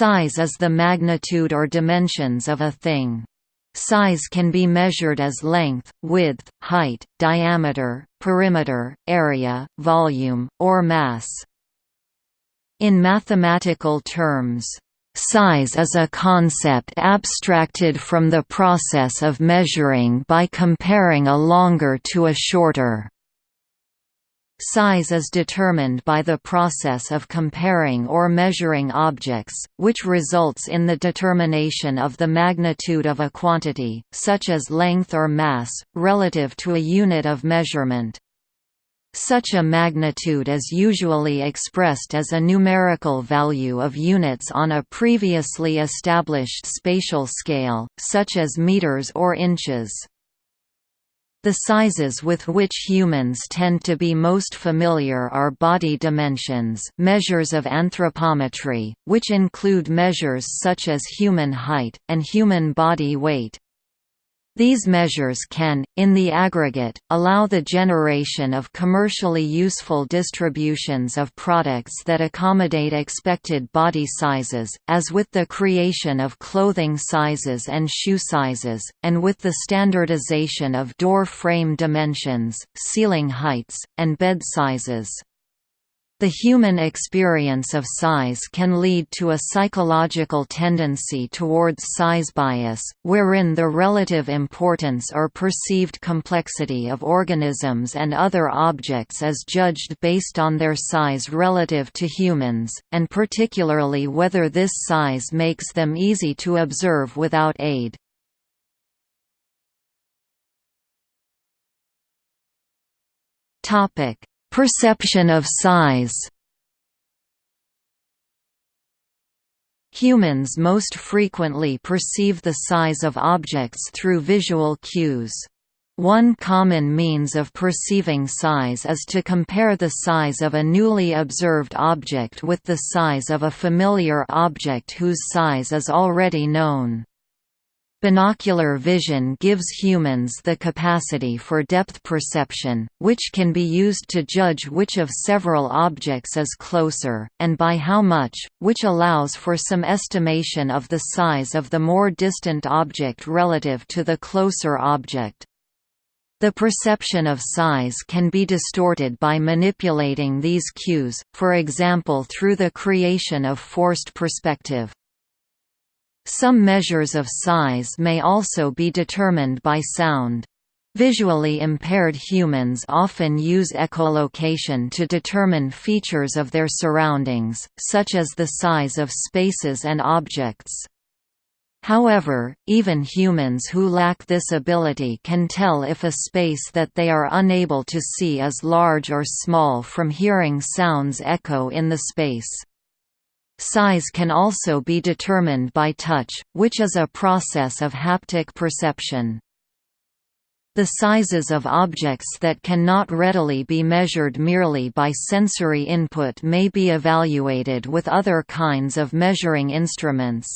Size is the magnitude or dimensions of a thing. Size can be measured as length, width, height, diameter, perimeter, area, volume, or mass. In mathematical terms, size is a concept abstracted from the process of measuring by comparing a longer to a shorter. Size is determined by the process of comparing or measuring objects, which results in the determination of the magnitude of a quantity, such as length or mass, relative to a unit of measurement. Such a magnitude is usually expressed as a numerical value of units on a previously established spatial scale, such as meters or inches. The sizes with which humans tend to be most familiar are body dimensions measures of anthropometry, which include measures such as human height, and human body weight. These measures can, in the aggregate, allow the generation of commercially useful distributions of products that accommodate expected body sizes, as with the creation of clothing sizes and shoe sizes, and with the standardization of door frame dimensions, ceiling heights, and bed sizes. The human experience of size can lead to a psychological tendency towards size bias, wherein the relative importance or perceived complexity of organisms and other objects is judged based on their size relative to humans, and particularly whether this size makes them easy to observe without aid. Topic Perception of size Humans most frequently perceive the size of objects through visual cues. One common means of perceiving size is to compare the size of a newly observed object with the size of a familiar object whose size is already known. Binocular vision gives humans the capacity for depth perception, which can be used to judge which of several objects is closer, and by how much, which allows for some estimation of the size of the more distant object relative to the closer object. The perception of size can be distorted by manipulating these cues, for example through the creation of forced perspective. Some measures of size may also be determined by sound. Visually impaired humans often use echolocation to determine features of their surroundings, such as the size of spaces and objects. However, even humans who lack this ability can tell if a space that they are unable to see is large or small from hearing sounds echo in the space. Size can also be determined by touch, which is a process of haptic perception. The sizes of objects that cannot readily be measured merely by sensory input may be evaluated with other kinds of measuring instruments.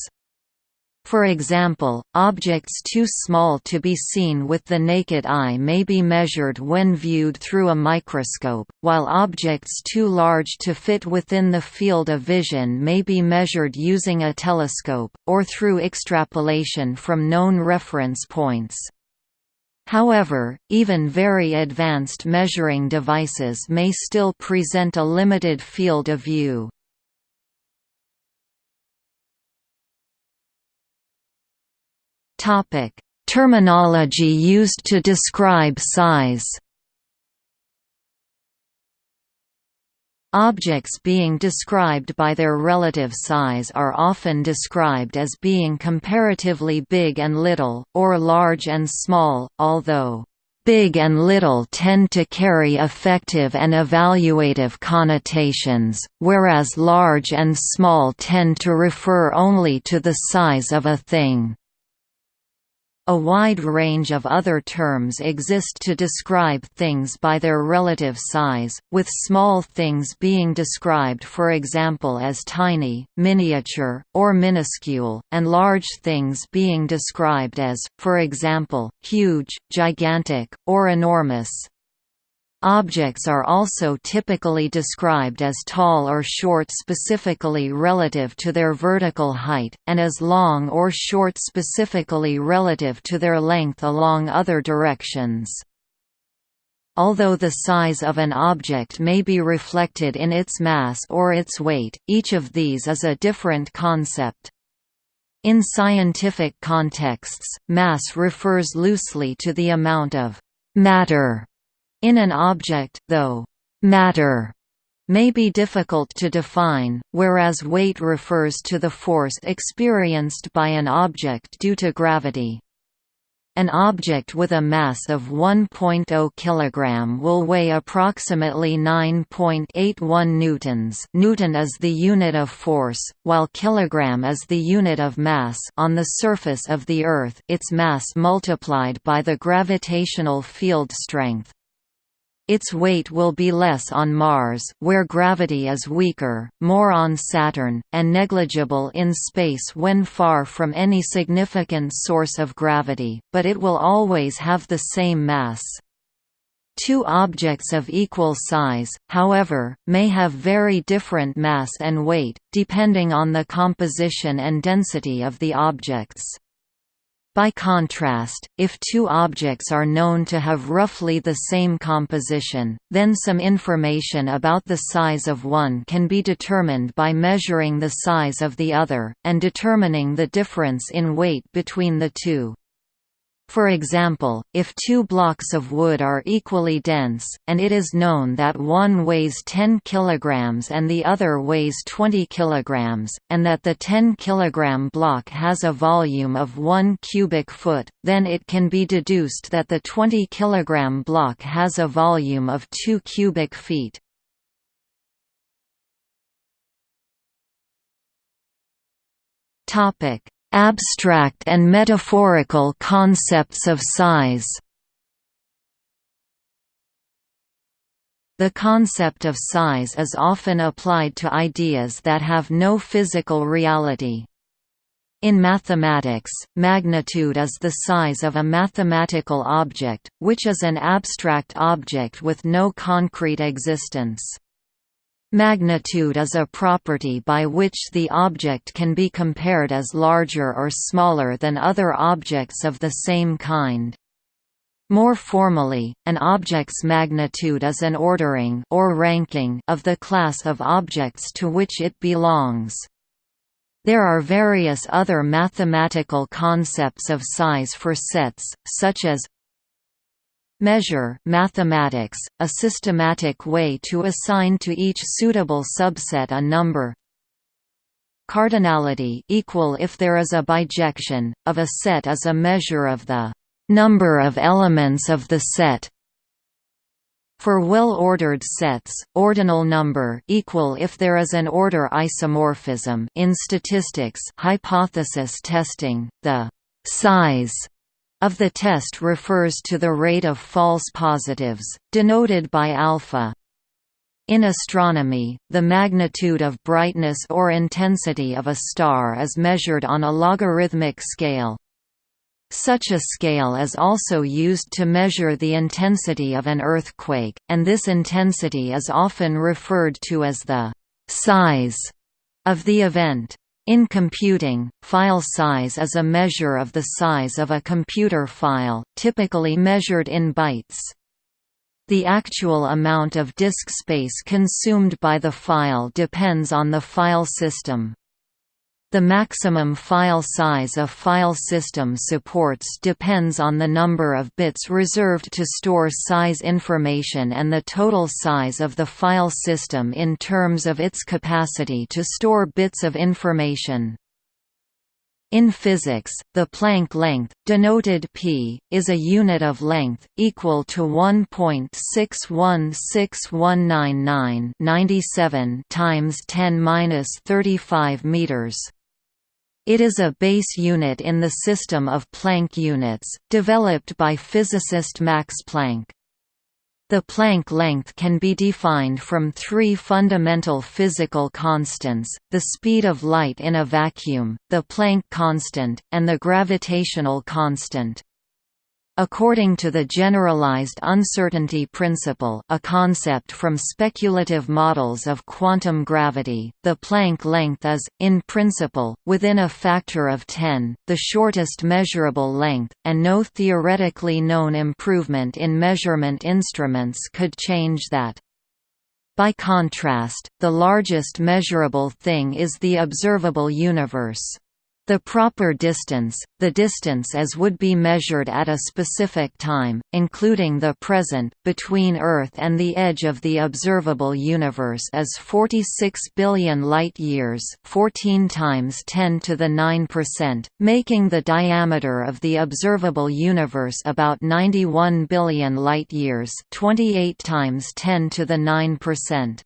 For example, objects too small to be seen with the naked eye may be measured when viewed through a microscope, while objects too large to fit within the field of vision may be measured using a telescope, or through extrapolation from known reference points. However, even very advanced measuring devices may still present a limited field of view. Topic: Terminology used to describe size. Objects being described by their relative size are often described as being comparatively big and little, or large and small, although Big and little tend to carry affective and evaluative connotations, whereas large and small tend to refer only to the size of a thing. A wide range of other terms exist to describe things by their relative size, with small things being described for example as tiny, miniature, or minuscule, and large things being described as, for example, huge, gigantic, or enormous. Objects are also typically described as tall or short specifically relative to their vertical height, and as long or short specifically relative to their length along other directions. Although the size of an object may be reflected in its mass or its weight, each of these is a different concept. In scientific contexts, mass refers loosely to the amount of matter in an object, though matter may be difficult to define, whereas weight refers to the force experienced by an object due to gravity. An object with a mass of 1.0 kg will weigh approximately 9.81 newtons. Newton is the unit of force, while kilogram is the unit of mass on the surface of the Earth. Its mass multiplied by the gravitational field strength. Its weight will be less on Mars where gravity is weaker, more on Saturn, and negligible in space when far from any significant source of gravity, but it will always have the same mass. Two objects of equal size, however, may have very different mass and weight, depending on the composition and density of the objects. By contrast, if two objects are known to have roughly the same composition, then some information about the size of one can be determined by measuring the size of the other, and determining the difference in weight between the two. For example, if two blocks of wood are equally dense, and it is known that one weighs 10 kg and the other weighs 20 kg, and that the 10 kg block has a volume of 1 cubic foot, then it can be deduced that the 20 kg block has a volume of 2 cubic feet. Topic: Abstract and metaphorical concepts of size The concept of size is often applied to ideas that have no physical reality. In mathematics, magnitude is the size of a mathematical object, which is an abstract object with no concrete existence. Magnitude is a property by which the object can be compared as larger or smaller than other objects of the same kind. More formally, an object's magnitude is an ordering or ranking of the class of objects to which it belongs. There are various other mathematical concepts of size for sets, such as Measure mathematics, a systematic way to assign to each suitable subset a number. Cardinality equal if there is a bijection of a set is a measure of the number of elements of the set. For well-ordered sets, ordinal number equal if there is an order isomorphism in statistics hypothesis testing, the size of the test refers to the rate of false positives, denoted by alpha. In astronomy, the magnitude of brightness or intensity of a star is measured on a logarithmic scale. Such a scale is also used to measure the intensity of an earthquake, and this intensity is often referred to as the size of the event. In computing, file size is a measure of the size of a computer file, typically measured in bytes. The actual amount of disk space consumed by the file depends on the file system. The maximum file size a file system supports depends on the number of bits reserved to store size information and the total size of the file system in terms of its capacity to store bits of information. In physics, the Planck length, denoted p, is a unit of length, equal to 1.616199 times 10^-35 meters. It is a base unit in the system of Planck units, developed by physicist Max Planck. The Planck length can be defined from three fundamental physical constants, the speed of light in a vacuum, the Planck constant, and the gravitational constant. According to the generalized uncertainty principle a concept from speculative models of quantum gravity, the Planck length is, in principle, within a factor of 10, the shortest measurable length, and no theoretically known improvement in measurement instruments could change that. By contrast, the largest measurable thing is the observable universe. The proper distance, the distance as would be measured at a specific time, including the present, between Earth and the edge of the observable universe is 46 billion light-years 14 times 10 to the 9%, making the diameter of the observable universe about 91 billion light-years 28 times 10 to the 9%.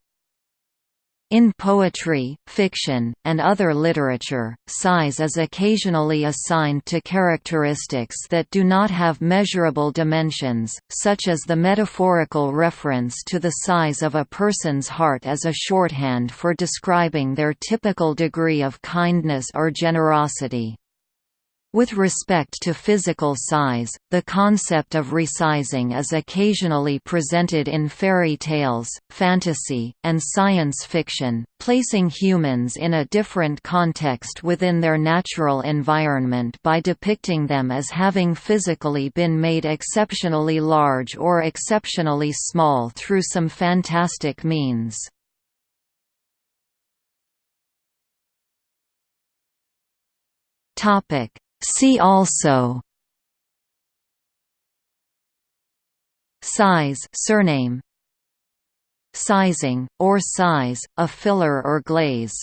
In poetry, fiction, and other literature, size is occasionally assigned to characteristics that do not have measurable dimensions, such as the metaphorical reference to the size of a person's heart as a shorthand for describing their typical degree of kindness or generosity. With respect to physical size, the concept of resizing is occasionally presented in fairy tales, fantasy, and science fiction, placing humans in a different context within their natural environment by depicting them as having physically been made exceptionally large or exceptionally small through some fantastic means. Topic See also. Size surname. Sizing, or size, a filler or glaze